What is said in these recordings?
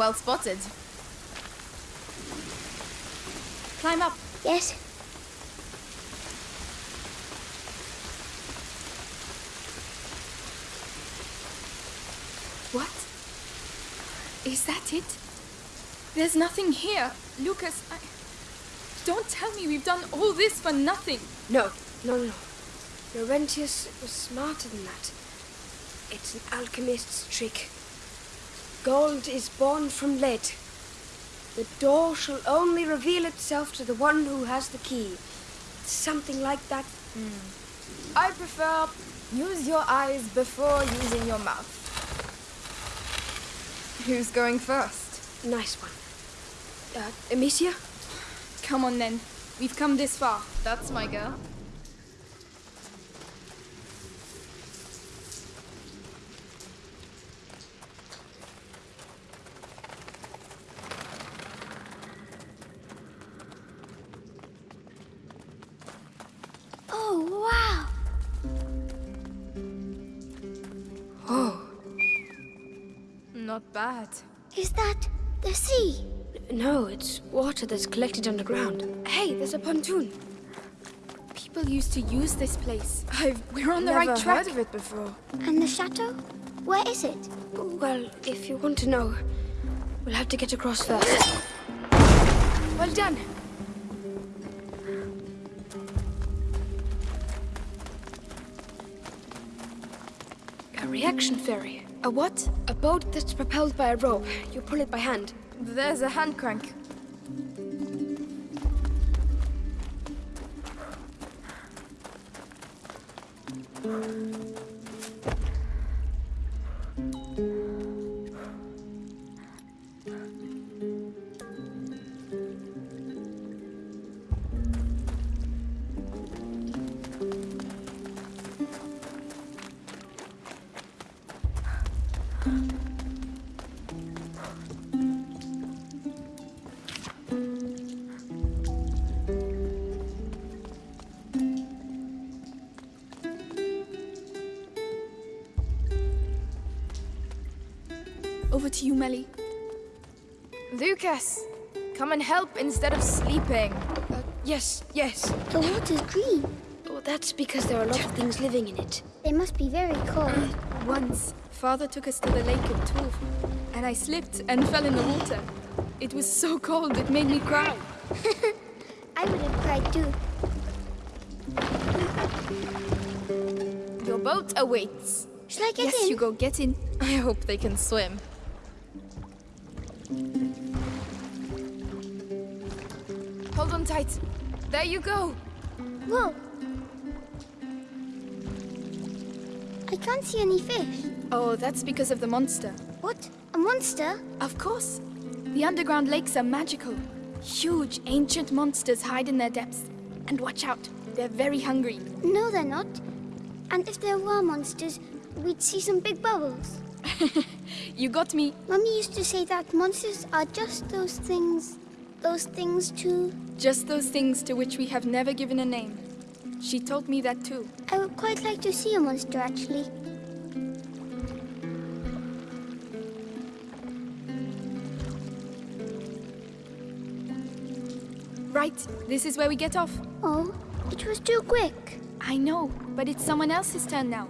Well spotted. Climb up. Yes. What? Is that it? There's nothing here. Lucas, I... Don't tell me we've done all this for nothing. No, no, no. Laurentius was smarter than that. It's an alchemist's trick. Gold is born from lead. The door shall only reveal itself to the one who has the key. Something like that. I prefer use your eyes before using your mouth. Who's going first? Nice one. Uh, Amicia? Come on then. We've come this far. That's my girl. Bad. Is that the sea? no, it's water that's collected underground. Hey, there's a pontoon. People used to use this place. I've We're on the never right track. Never heard of it before. And the chateau? Where is it? Well, if you want to know, we'll have to get across first. Well done. A reaction ferry. A what? A boat that's propelled by a rope. You pull it by hand. There's a hand crank. Over to you, Melly. Lucas, come and help instead of sleeping. Uh, yes, yes. The water's green. Well, that's because there are a lot of things living in it. They must be very cold. Once, father took us to the lake at Tours, and I slipped and fell in the water. It was so cold it made me cry. I would have cried too. Your boat awaits. Shall I get yes, in? you go get in. I hope they can swim. Tight. There you go. Whoa. I can't see any fish. Oh, that's because of the monster. What? A monster? Of course. The underground lakes are magical. Huge, ancient monsters hide in their depths. And watch out, they're very hungry. No, they're not. And if there were monsters, we'd see some big bubbles. You got me. Mummy used to say that monsters are just those things. Those things too. Just those things to which we have never given a name. She told me that too. I would quite like to see a monster actually. Right, this is where we get off. Oh, it was too quick. I know, but it's someone else's turn now.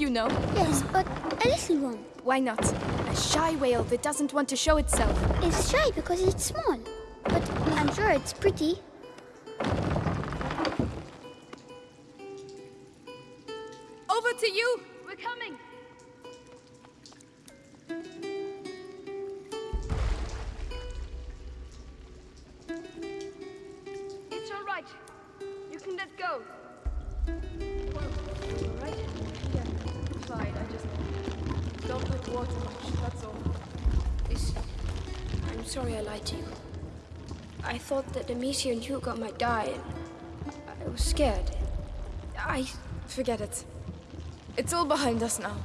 You know. Yes, but a little one. Why not? A shy whale that doesn't want to show itself. It's shy because it's small. But I'm sure it's pretty. Over to you! We're coming! It's all right. You can let go. Well, all right? Yeah, fine. I just don't like water much, that's all. Listen, I'm sorry I lied to you. I thought that Amicia and Hugo might die, and I was scared. I... Forget it. It's all behind us now.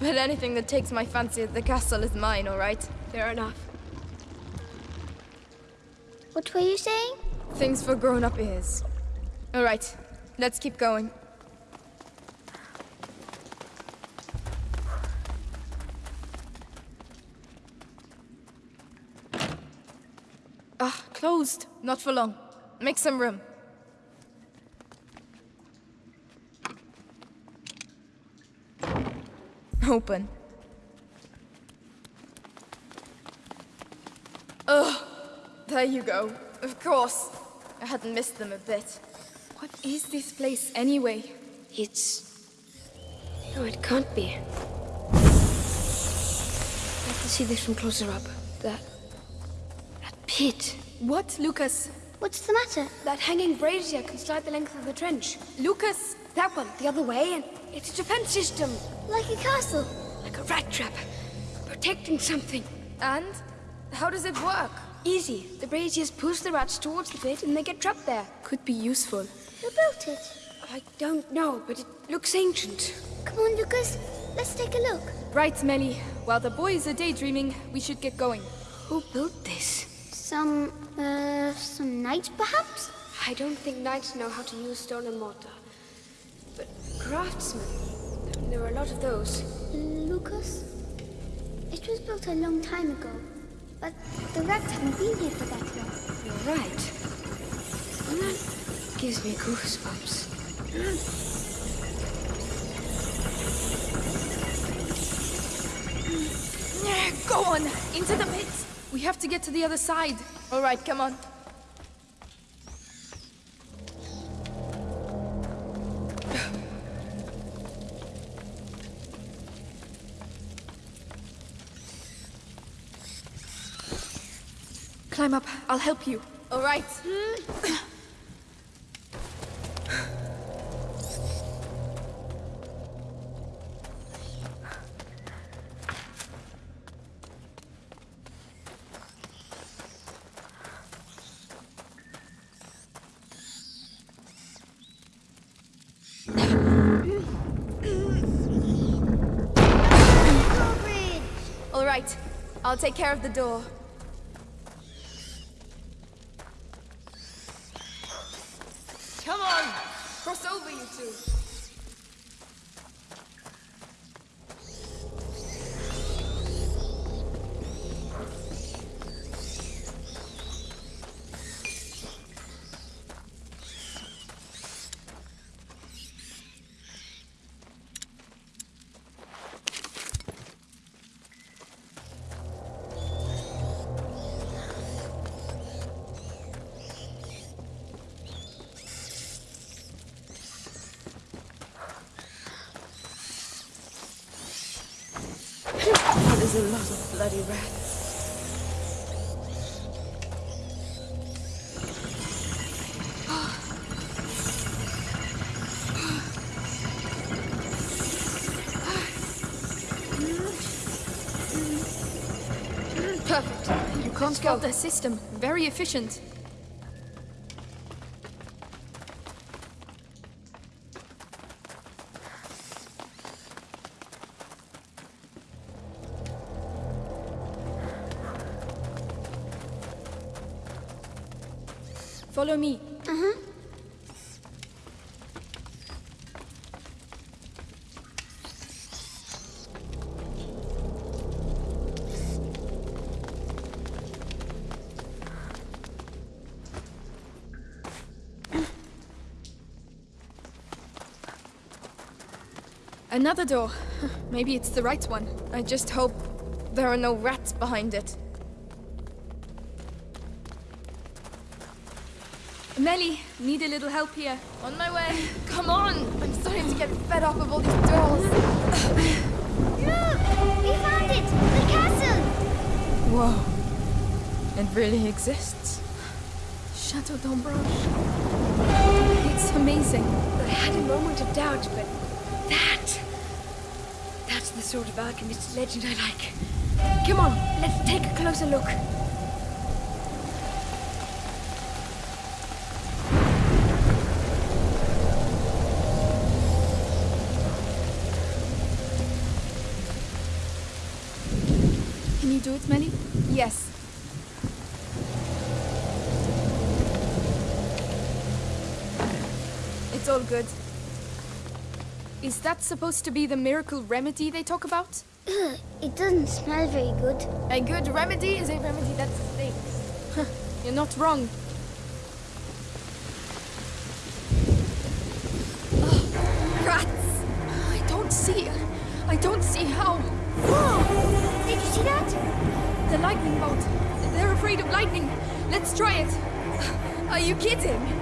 But anything that takes my fancy at the castle is mine, alright? Fair enough. What were you saying? Things for grown-up ears. Alright, let's keep going. Closed. Not for long. Make some room. Open. Ugh. There you go. Of course. I hadn't missed them a bit. What is this place anyway? It's... No, it can't be. I to see this from closer up. That... That pit. What, Lucas? What's the matter? That hanging brazier can slide the length of the trench. Lucas! That one, the other way, and it's a defense system. Like a castle. Like a rat trap. Protecting something. And? How does it work? Easy. The braziers push the rats towards the pit and they get trapped there. Could be useful. Who built it? I don't know, but it looks ancient. Come on, Lucas. Let's take a look. Right, Melly. While the boys are daydreaming, we should get going. Who built this? Some, uh, some knights, perhaps? I don't think knights know how to use stone and mortar. But craftsmen, there are a lot of those. Lucas? It was built a long time ago. But the rats haven't been here for that long. You're right. And that gives me goosebumps. Go on! Into the pit! We have to get to the other side. Alright, come on. Climb up. I'll help you. All right. I'll take care of the door. A lot of bloody rats. Perfect. You can't fault their system. Very efficient. Follow me. Uh-huh. Another door. Maybe it's the right one. I just hope there are no rats behind it. Melly, need a little help here. On my way. Come on! I'm starting to get fed up of all these dolls. Look! We found it! The castle! Whoa. It really exists. Chateau d'Ombrage. It's amazing. I had a moment of doubt, but that... That's the sort of alchemist legend I like. Come on, let's take a closer look. Do it, Melly? Yes. It's all good. Is that supposed to be the miracle remedy they talk about? Ugh, it doesn't smell very good. A good remedy is a remedy that stinks. You're not wrong. Oh, rats! I don't see. I don't see how. Whoa! Did you see that? The lightning bolt. They're afraid of lightning. Let's try it. Are you kidding?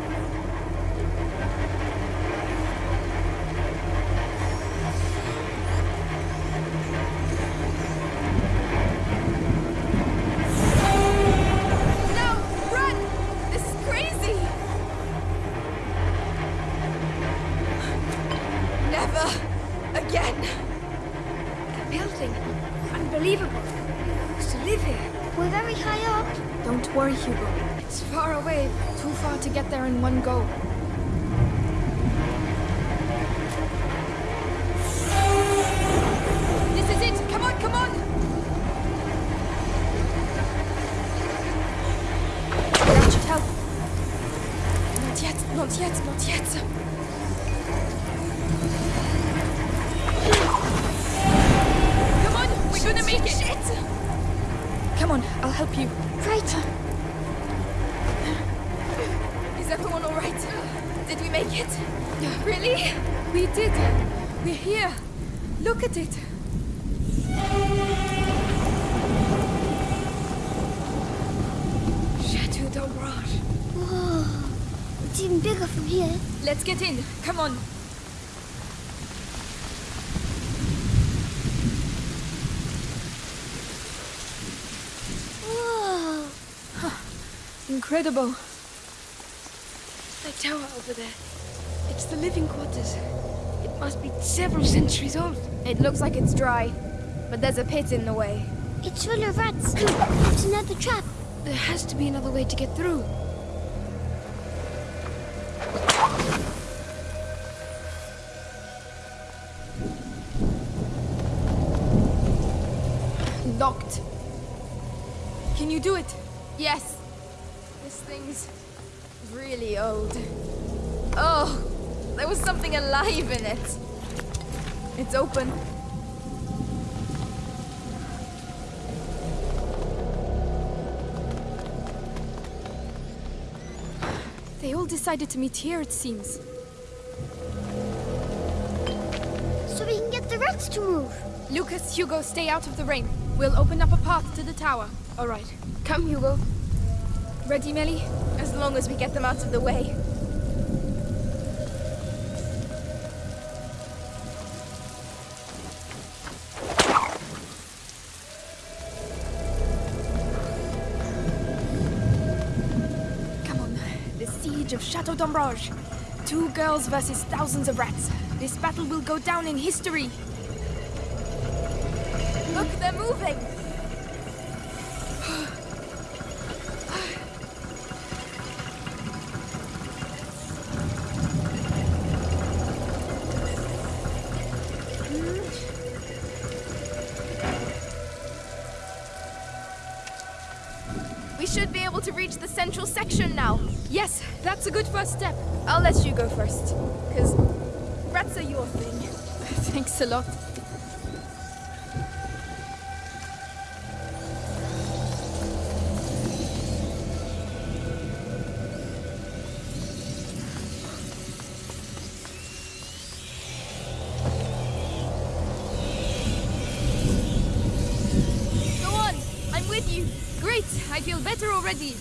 Live here. We're very high up. Don't worry, Hugo. It's far away. Too far to get there in one go. This is it! Come on, come on! That should help. Not yet, not yet, not yet. At it. Chateau d'Ombrage. Whoa. It's even bigger from here. Let's get in. Come on. Whoa. Incredible. That tower over there. It's the living quarters. It must be several centuries old. It looks like it's dry, but there's a pit in the way. It's full of rats. It's another trap. There has to be another way to get through. Locked. Can you do it? There was something alive in it. It's open. They all decided to meet here, it seems. So we can get the rats to move. Lucas, Hugo, stay out of the rain. We'll open up a path to the tower. All right. Come, Hugo. Ready, Melly? As long as we get them out of the way. d'Ombrage. Two girls versus thousands of rats. This battle will go down in history. Look, they're moving! We should be able to reach the central section now. Yes, that's a good first step. I'll let you go first, because rats are your thing. Thanks a lot. Go on, I'm with you. Great, I feel better already.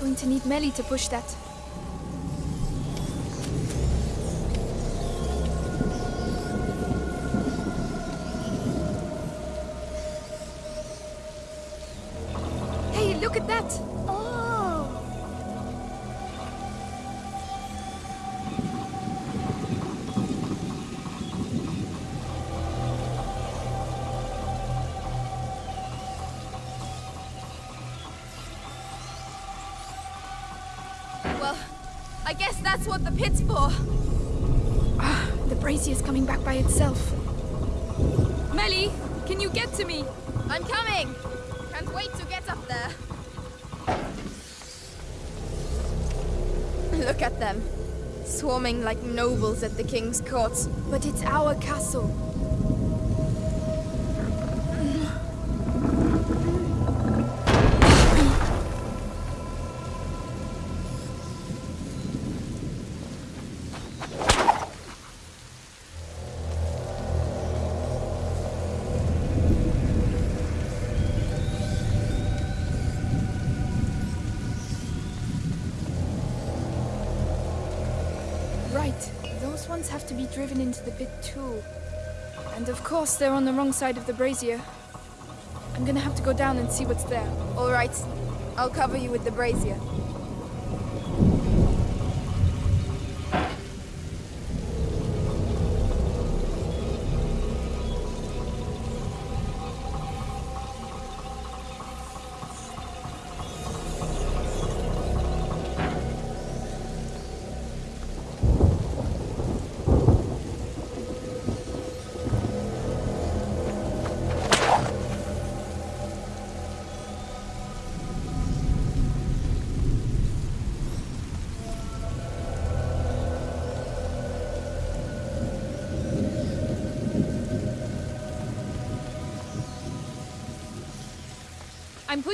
Going to need Melly to push that. Pit's for. Ah, the brazier's coming back by itself. Melly, can you get to me? I'm coming! Can't wait to get up there. Look at them. Swarming like nobles at the king's court. But it's our castle. Be driven into the pit too. And of course, they're on the wrong side of the brazier. I'm gonna have to go down and see what's there. All right. I'll cover you with the brazier.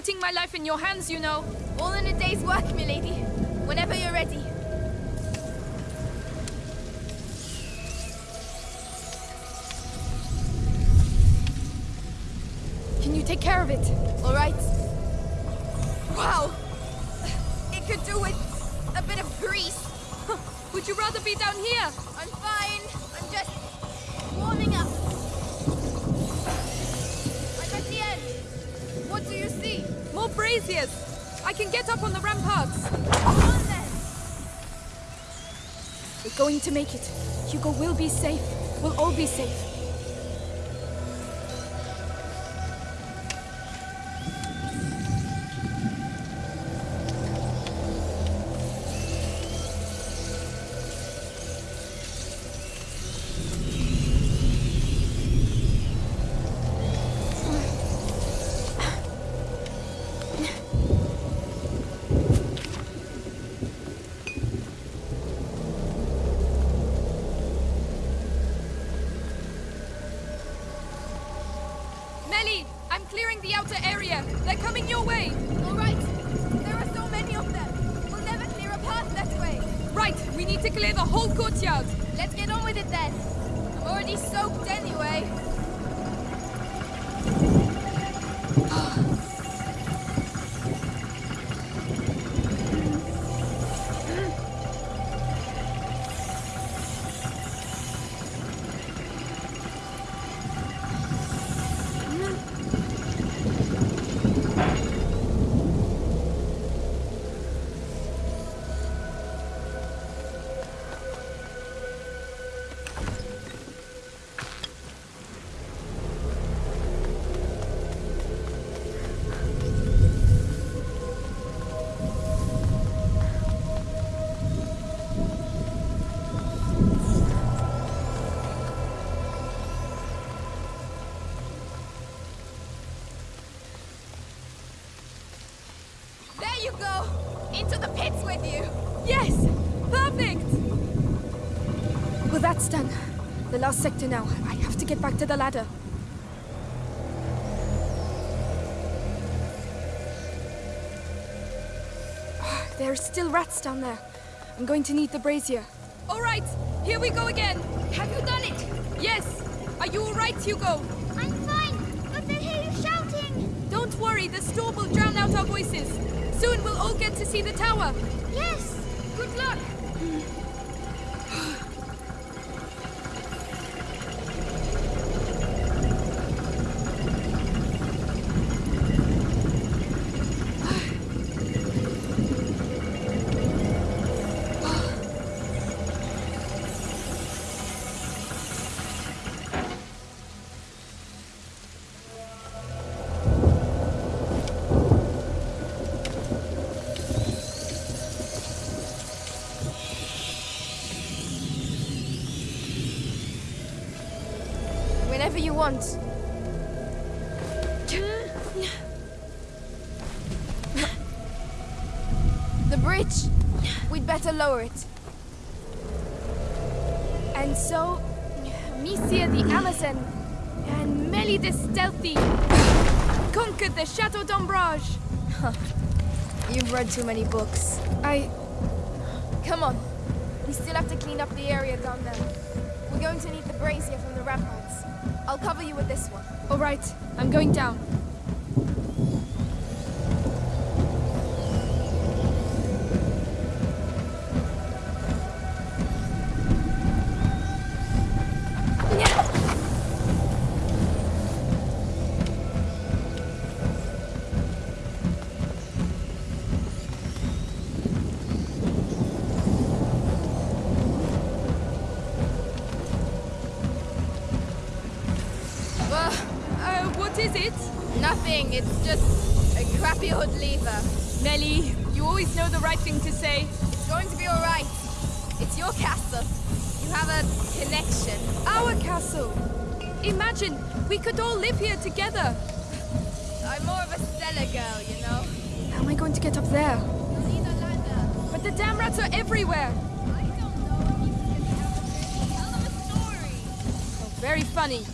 Putting my life in your hands, you know. All in a day's work, milady. Whenever you're ready. Can you take care of it? All right. Wow! It could do with a bit of grease. Would you rather be down here? I'm fine. I'm just warming up. I'm at the end. What do you see? More braziers! I can get up on the ramparts. Come on then. We're going to make it. Hugo will be safe. We'll all be safe. Clear the whole courtyard. Let's get on with it then. I'm already soaked anyway. Well, done. The last sector now. I have to get back to the ladder. There are still rats down there. I'm going to need the brazier. All right, here we go again. Have you done it? Yes. Are you all right, Hugo? I'm fine, but they hear you shouting. Don't worry, the storm will drown out our voices. Soon we'll all get to see the tower. Yes. Good luck. Want. The bridge. We'd better lower it. And so, Misia the Amazon and Meli the Stealthy conquered the Chateau d'Ombrage. You've read too many books. I... Come on. We still have to clean up the area down there. We're going to need the brazier from the ramparts. I'll cover you with this one. All right, I'm going down. It's just a crappy old lever. Melly, you always know the right thing to say. It's going to be all right. It's your castle. You have a connection. Our castle. Imagine, we could all live here together. I'm more of a cellar girl, you know. How am I going to get up there? You'll need a ladder. But the damn rats are everywhere. I don't know. You can tell them a story. Oh, very funny.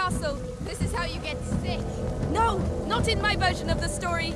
Castle. This is how you get sick. No, not in my version of the story.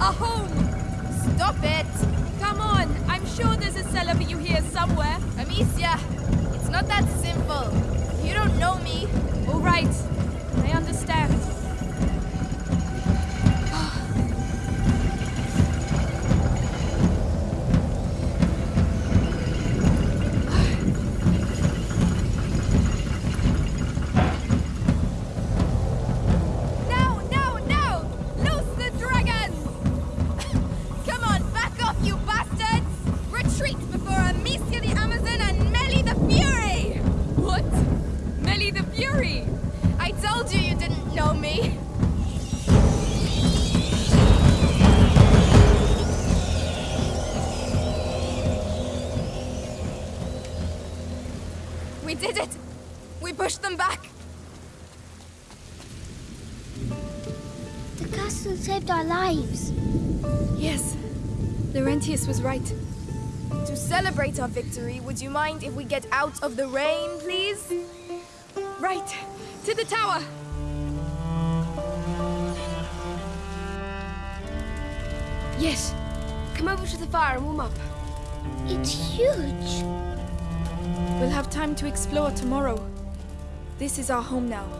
A home. Stop it. Come on, I'm sure there's a cellar for you here somewhere. Amicia, it's not that simple. You don't know me. All right, I understand. We did it! We pushed them back! The castle saved our lives. Yes, Laurentius was right. To celebrate our victory, would you mind if we get out of the rain, please? Right, to the tower. Yes. Come over to the fire and warm up. It's huge. We'll have time to explore tomorrow. This is our home now.